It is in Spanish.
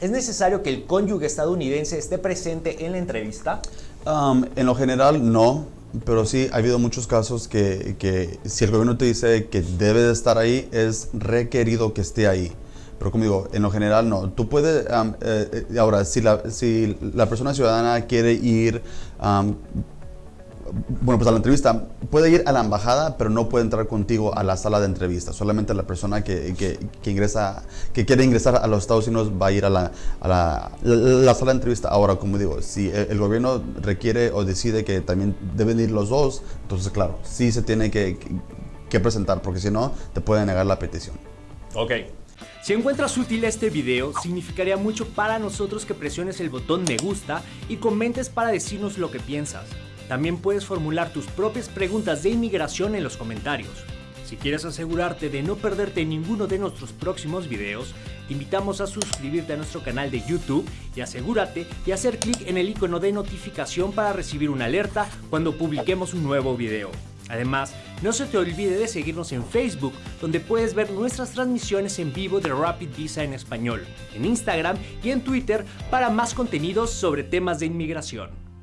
¿Es necesario que el cónyuge estadounidense esté presente en la entrevista? En lo general, no. Pero sí, ha habido muchos casos que, si el gobierno te dice que debe de estar ahí, es requerido que esté ahí. Pero como digo, en lo general no. Tú puedes, eh, eh, ahora, si la, si la persona ciudadana quiere ir bueno, pues a la entrevista, puede ir a la embajada, pero no puede entrar contigo a la sala de entrevista. Solamente la persona que, que, ingresa, que quiere ingresar a los Estados Unidos va a ir a la, a la, la, sala de entrevista. Ahora, como digo, si el, gobierno requiere o decide que también deben ir los dos, entonces, claro, sí se tiene que, que presentar, porque si no, te pueden negar la petición. Ok. Si encuentras útil este video, significaría mucho para nosotros que presiones el botón me gusta y comentes para decirnos lo que piensas. También puedes formular tus propias preguntas de inmigración en los comentarios. Si quieres asegurarte de no perderte ninguno de nuestros próximos videos, te invitamos a suscribirte a nuestro canal de YouTube y asegúrate de hacer clic en el icono de notificación para recibir una alerta cuando publiquemos un nuevo video. Además, no se te olvide de seguirnos en Facebook, donde puedes ver nuestras transmisiones en vivo de Rapid Visa en español, en Instagram y en Twitter para más contenidos sobre temas de inmigración.